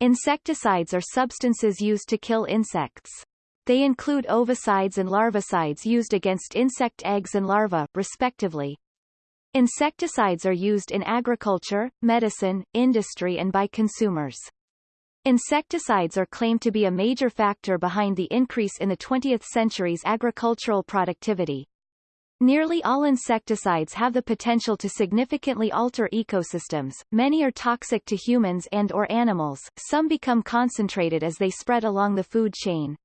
Insecticides are substances used to kill insects. They include ovicides and larvicides used against insect eggs and larvae, respectively. Insecticides are used in agriculture, medicine, industry and by consumers. Insecticides are claimed to be a major factor behind the increase in the 20th century's agricultural productivity. Nearly all insecticides have the potential to significantly alter ecosystems, many are toxic to humans and or animals, some become concentrated as they spread along the food chain.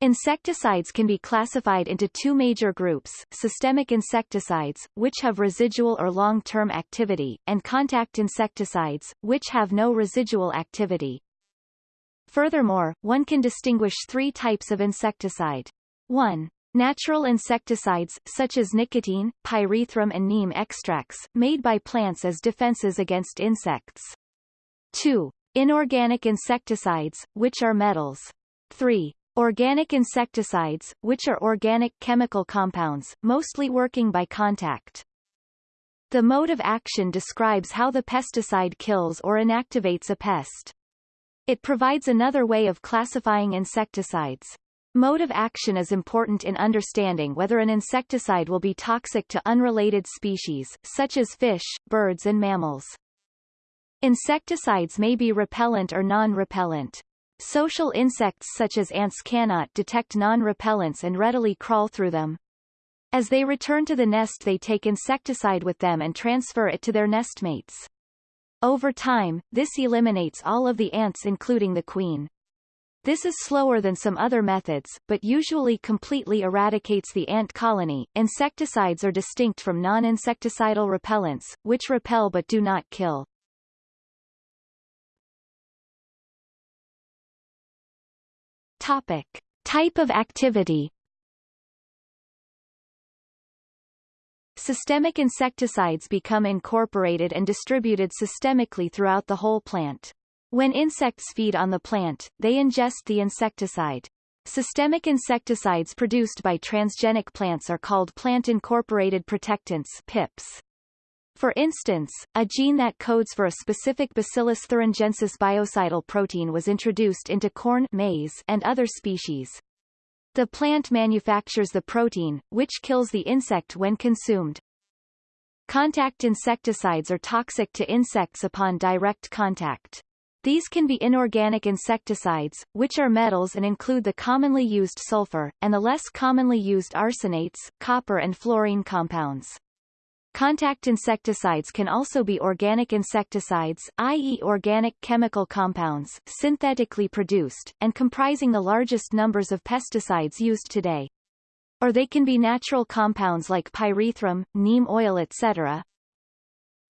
Insecticides can be classified into two major groups, systemic insecticides, which have residual or long-term activity, and contact insecticides, which have no residual activity. Furthermore, one can distinguish three types of insecticide. 1. Natural insecticides, such as nicotine, pyrethrum and neem extracts, made by plants as defenses against insects. 2. Inorganic insecticides, which are metals. 3. Organic insecticides, which are organic chemical compounds, mostly working by contact. The mode of action describes how the pesticide kills or inactivates a pest. It provides another way of classifying insecticides. Mode of action is important in understanding whether an insecticide will be toxic to unrelated species, such as fish, birds and mammals. Insecticides may be repellent or non-repellent. Social insects such as ants cannot detect non-repellents and readily crawl through them. As they return to the nest they take insecticide with them and transfer it to their nestmates. Over time, this eliminates all of the ants including the queen. This is slower than some other methods, but usually completely eradicates the ant colony. Insecticides are distinct from non-insecticidal repellents, which repel but do not kill. Topic. Type of activity Systemic insecticides become incorporated and distributed systemically throughout the whole plant. When insects feed on the plant, they ingest the insecticide. Systemic insecticides produced by transgenic plants are called plant-incorporated protectants PIPs. For instance, a gene that codes for a specific Bacillus thuringiensis biocidal protein was introduced into corn maize and other species. The plant manufactures the protein, which kills the insect when consumed. Contact insecticides are toxic to insects upon direct contact. These can be inorganic insecticides, which are metals and include the commonly used sulfur, and the less commonly used arsenates, copper and fluorine compounds. Contact insecticides can also be organic insecticides, i.e. organic chemical compounds, synthetically produced, and comprising the largest numbers of pesticides used today. Or they can be natural compounds like pyrethrum, neem oil etc.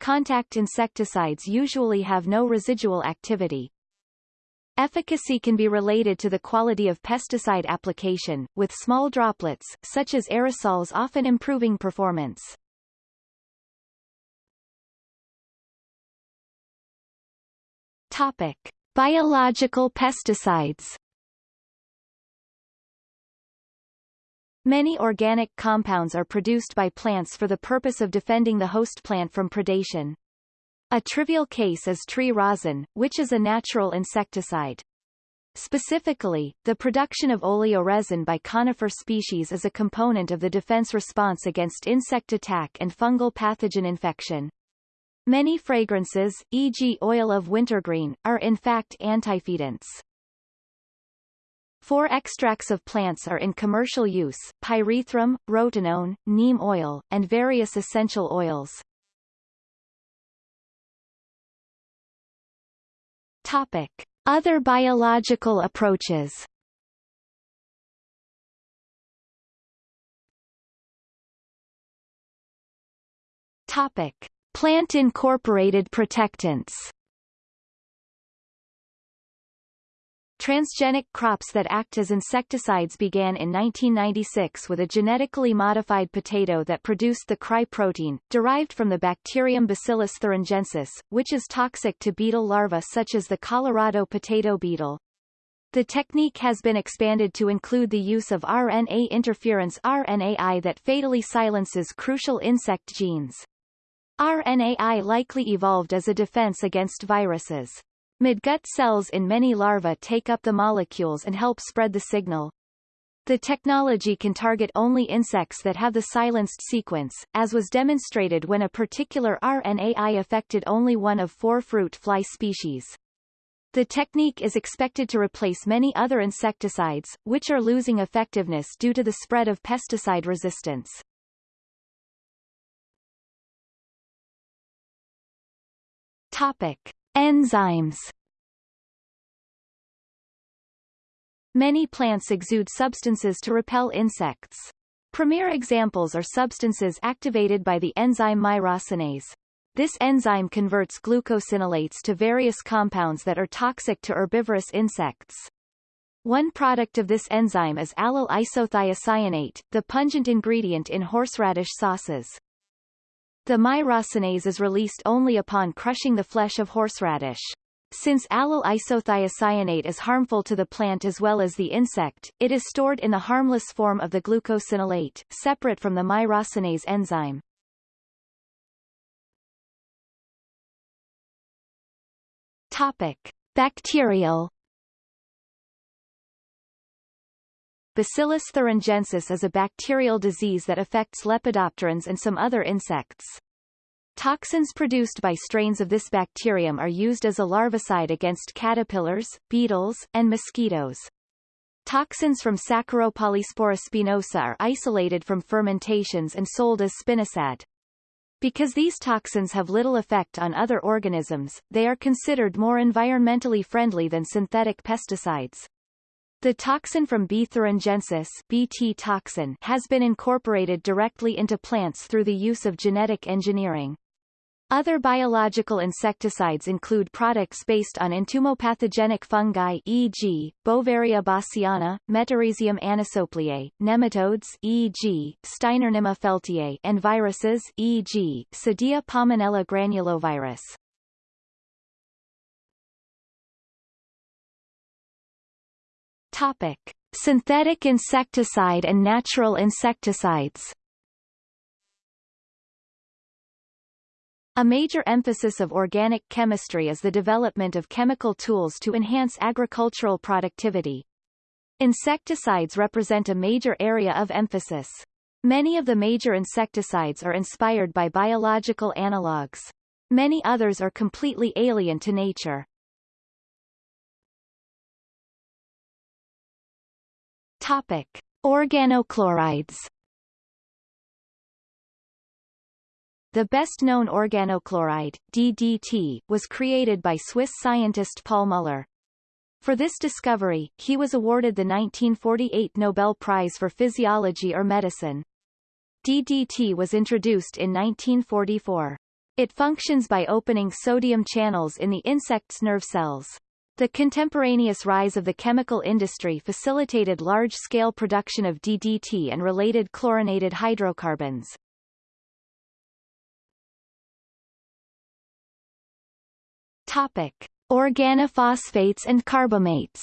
Contact insecticides usually have no residual activity. Efficacy can be related to the quality of pesticide application, with small droplets, such as aerosols often improving performance. Topic. Biological pesticides Many organic compounds are produced by plants for the purpose of defending the host plant from predation. A trivial case is tree rosin, which is a natural insecticide. Specifically, the production of oleoresin by conifer species is a component of the defense response against insect attack and fungal pathogen infection. Many fragrances, e.g. oil of wintergreen, are in fact antifeedants. Four extracts of plants are in commercial use, pyrethrum, rotenone, neem oil, and various essential oils. Topic. Other biological approaches Topic. Plant-incorporated protectants Transgenic crops that act as insecticides began in 1996 with a genetically modified potato that produced the cry protein, derived from the bacterium Bacillus thuringiensis, which is toxic to beetle larvae such as the Colorado potato beetle. The technique has been expanded to include the use of RNA interference RNAi that fatally silences crucial insect genes. RNAi likely evolved as a defense against viruses. Midgut cells in many larvae take up the molecules and help spread the signal. The technology can target only insects that have the silenced sequence, as was demonstrated when a particular RNAi affected only one of four fruit fly species. The technique is expected to replace many other insecticides, which are losing effectiveness due to the spread of pesticide resistance. Topic. Enzymes Many plants exude substances to repel insects. Premier examples are substances activated by the enzyme myrosinase. This enzyme converts glucosinolates to various compounds that are toxic to herbivorous insects. One product of this enzyme is allyl isothiocyanate, the pungent ingredient in horseradish sauces. The myrosinase is released only upon crushing the flesh of horseradish. Since allyl isothiocyanate is harmful to the plant as well as the insect, it is stored in the harmless form of the glucosinolate, separate from the myrosinase enzyme. Topic. Bacterial Bacillus thuringiensis is a bacterial disease that affects lepidopterans and some other insects. Toxins produced by strains of this bacterium are used as a larvicide against caterpillars, beetles, and mosquitoes. Toxins from Saccharopolyspora spinosa are isolated from fermentations and sold as spinosad. Because these toxins have little effect on other organisms, they are considered more environmentally friendly than synthetic pesticides. The toxin from B. thuringiensis BT toxin has been incorporated directly into plants through the use of genetic engineering. Other biological insecticides include products based on entomopathogenic fungi e.g., Beauveria bassiana, Metarhizium anisopliae, nematodes e.g., Steinernema feltiae and viruses e.g., Cydia pomonella granulovirus. Topic. Synthetic insecticide and natural insecticides A major emphasis of organic chemistry is the development of chemical tools to enhance agricultural productivity. Insecticides represent a major area of emphasis. Many of the major insecticides are inspired by biological analogues. Many others are completely alien to nature. Topic. Organochlorides The best-known organochloride, DDT, was created by Swiss scientist Paul Muller. For this discovery, he was awarded the 1948 Nobel Prize for Physiology or Medicine. DDT was introduced in 1944. It functions by opening sodium channels in the insect's nerve cells. The contemporaneous rise of the chemical industry facilitated large-scale production of DDT and related chlorinated hydrocarbons. Topic: Organophosphates and carbamates.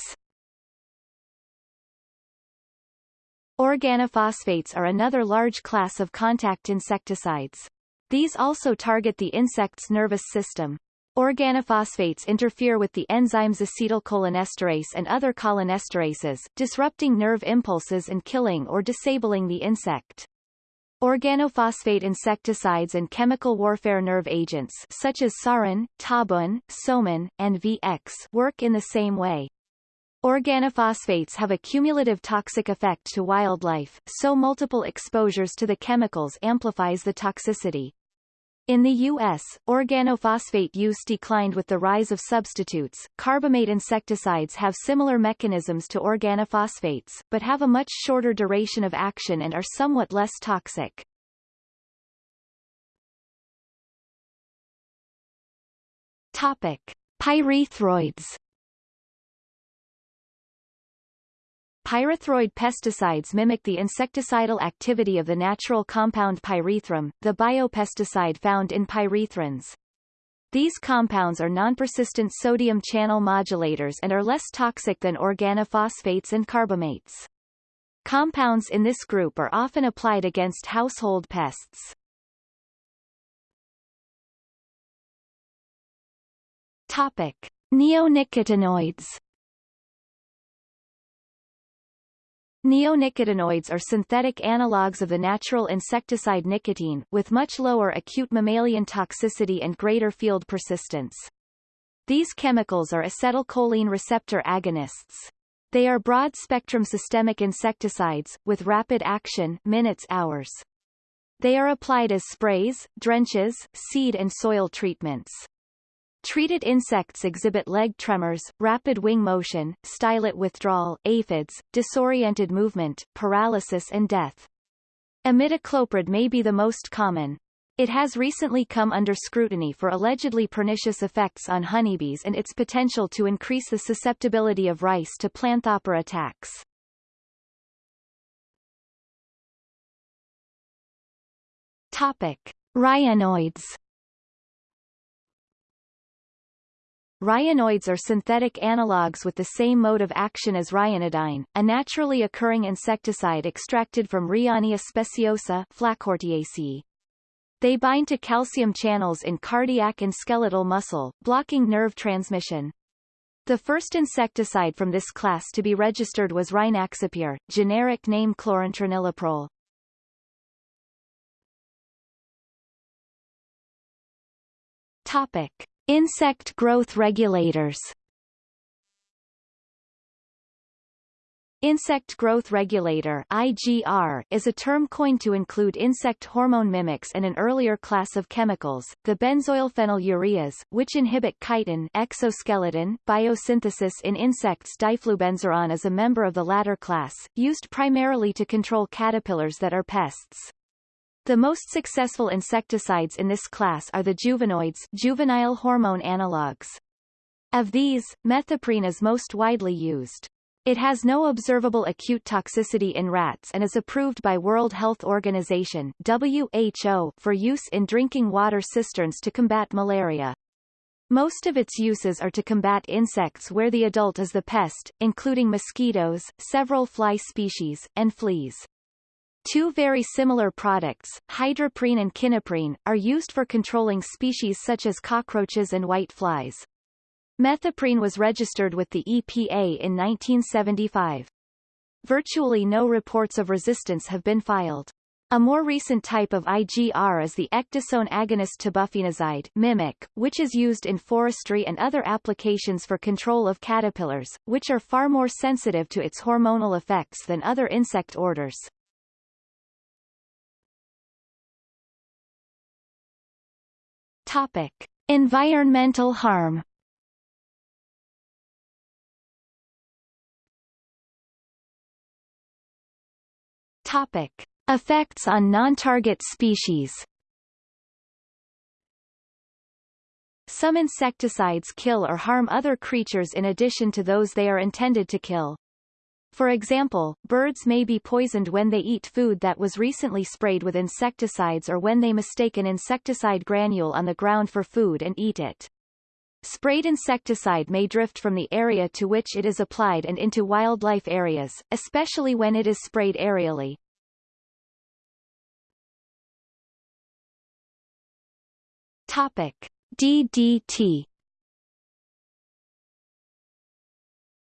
Organophosphates are another large class of contact insecticides. These also target the insect's nervous system. Organophosphates interfere with the enzymes acetylcholinesterase and other cholinesterases, disrupting nerve impulses and killing or disabling the insect. Organophosphate insecticides and chemical warfare nerve agents such as sarin, tabun, soman, and VX work in the same way. Organophosphates have a cumulative toxic effect to wildlife, so multiple exposures to the chemicals amplifies the toxicity. In the U.S., organophosphate use declined with the rise of substitutes. Carbamate insecticides have similar mechanisms to organophosphates, but have a much shorter duration of action and are somewhat less toxic. Topic. Pyrethroids Pyrethroid pesticides mimic the insecticidal activity of the natural compound pyrethrum, the biopesticide found in pyrethrins. These compounds are non-persistent sodium channel modulators and are less toxic than organophosphates and carbamates. Compounds in this group are often applied against household pests. Topic. Neonicotinoids Neonicotinoids are synthetic analogues of the natural insecticide nicotine, with much lower acute mammalian toxicity and greater field persistence. These chemicals are acetylcholine receptor agonists. They are broad-spectrum systemic insecticides, with rapid action minutes hours. They are applied as sprays, drenches, seed and soil treatments. Treated insects exhibit leg tremors, rapid wing motion, stylet withdrawal, aphids, disoriented movement, paralysis and death. Imidacloprid may be the most common. It has recently come under scrutiny for allegedly pernicious effects on honeybees and its potential to increase the susceptibility of rice to planthopper attacks. Topic. Ryanoids Ryanoids are synthetic analogues with the same mode of action as ryanodine, a naturally occurring insecticide extracted from Ryania speciosa Flacourtiaceae. They bind to calcium channels in cardiac and skeletal muscle, blocking nerve transmission. The first insecticide from this class to be registered was Rynaxypyr, generic name chlorantraniliprole. Topic. Insect growth regulators Insect growth regulator IGR, is a term coined to include insect hormone mimics and an earlier class of chemicals, the benzoylphenylureas, which inhibit chitin exoskeleton biosynthesis in insects. Diflubenzuron is a member of the latter class, used primarily to control caterpillars that are pests. The most successful insecticides in this class are the juvenoids juvenile hormone analogues. Of these, methoprene is most widely used. It has no observable acute toxicity in rats and is approved by World Health Organization WHO for use in drinking water cisterns to combat malaria. Most of its uses are to combat insects where the adult is the pest, including mosquitoes, several fly species, and fleas. Two very similar products, hydroprene and kinoprene, are used for controlling species such as cockroaches and white flies. Methoprene was registered with the EPA in 1975. Virtually no reports of resistance have been filed. A more recent type of IGR is the ecdysone agonist tebufenozide mimic, which is used in forestry and other applications for control of caterpillars, which are far more sensitive to its hormonal effects than other insect orders. Topic. Environmental harm Topic. Effects on non-target species Some insecticides kill or harm other creatures in addition to those they are intended to kill. For example, birds may be poisoned when they eat food that was recently sprayed with insecticides or when they mistake an insecticide granule on the ground for food and eat it. Sprayed insecticide may drift from the area to which it is applied and into wildlife areas, especially when it is sprayed aerially. Topic. DDT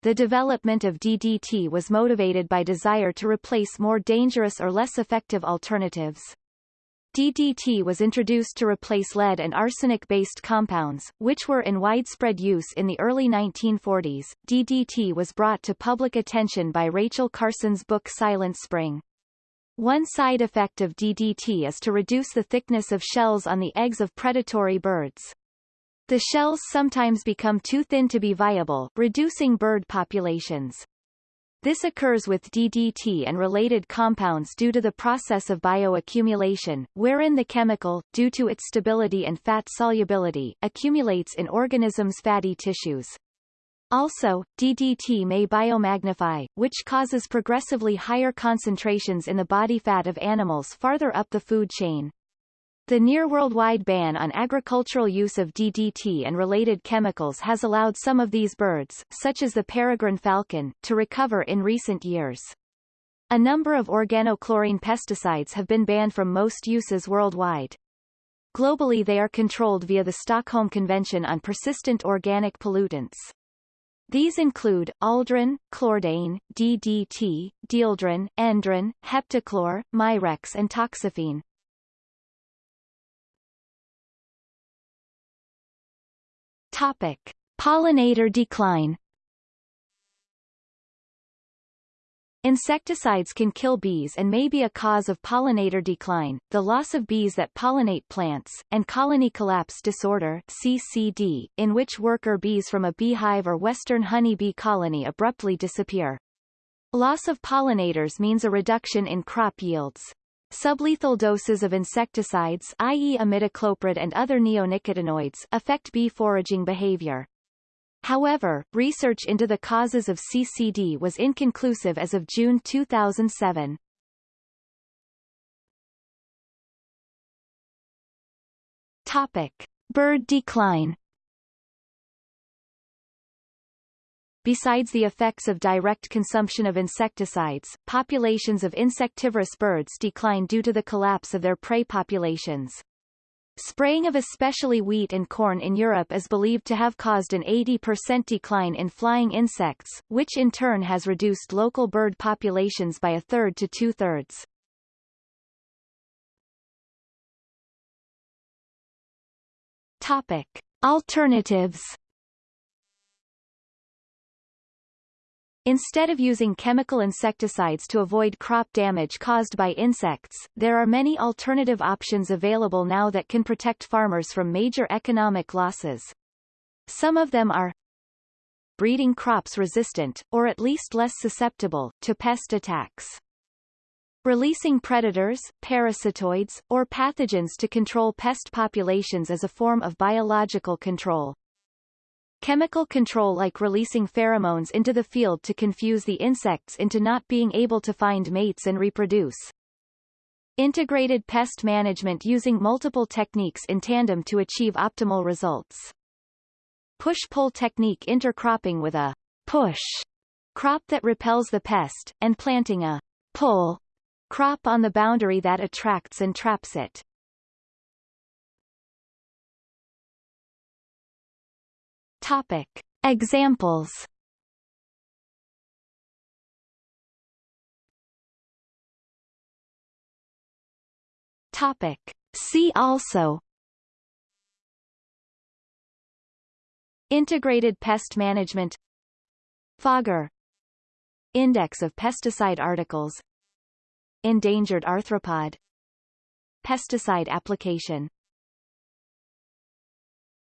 The development of DDT was motivated by desire to replace more dangerous or less effective alternatives. DDT was introduced to replace lead and arsenic-based compounds, which were in widespread use in the early 1940s. DDT was brought to public attention by Rachel Carson's book Silent Spring. One side effect of DDT is to reduce the thickness of shells on the eggs of predatory birds. The shells sometimes become too thin to be viable, reducing bird populations. This occurs with DDT and related compounds due to the process of bioaccumulation, wherein the chemical, due to its stability and fat solubility, accumulates in organisms' fatty tissues. Also, DDT may biomagnify, which causes progressively higher concentrations in the body fat of animals farther up the food chain. The near worldwide ban on agricultural use of DDT and related chemicals has allowed some of these birds, such as the peregrine falcon, to recover in recent years. A number of organochlorine pesticides have been banned from most uses worldwide. Globally they are controlled via the Stockholm Convention on Persistent Organic Pollutants. These include, aldrin, chlordane, DDT, dieldrin, endrin, heptachlor, mirex and toxaphene. Topic. Pollinator decline Insecticides can kill bees and may be a cause of pollinator decline, the loss of bees that pollinate plants, and colony collapse disorder CCD, in which worker bees from a beehive or western honeybee colony abruptly disappear. Loss of pollinators means a reduction in crop yields. Sublethal doses of insecticides i.e. imidacloprid and other neonicotinoids affect bee foraging behavior. However, research into the causes of CCD was inconclusive as of June 2007. Topic. Bird decline Besides the effects of direct consumption of insecticides, populations of insectivorous birds decline due to the collapse of their prey populations. Spraying of especially wheat and corn in Europe is believed to have caused an 80% decline in flying insects, which in turn has reduced local bird populations by a third to two-thirds. Topic. Alternatives Instead of using chemical insecticides to avoid crop damage caused by insects, there are many alternative options available now that can protect farmers from major economic losses. Some of them are breeding crops resistant, or at least less susceptible, to pest attacks. Releasing predators, parasitoids, or pathogens to control pest populations as a form of biological control. Chemical control like releasing pheromones into the field to confuse the insects into not being able to find mates and reproduce. Integrated pest management using multiple techniques in tandem to achieve optimal results. Push-pull technique intercropping with a push crop that repels the pest, and planting a pull crop on the boundary that attracts and traps it. Topic. Examples. Topic. See also. Integrated pest management. Fogger Index of pesticide articles. Endangered arthropod. Pesticide application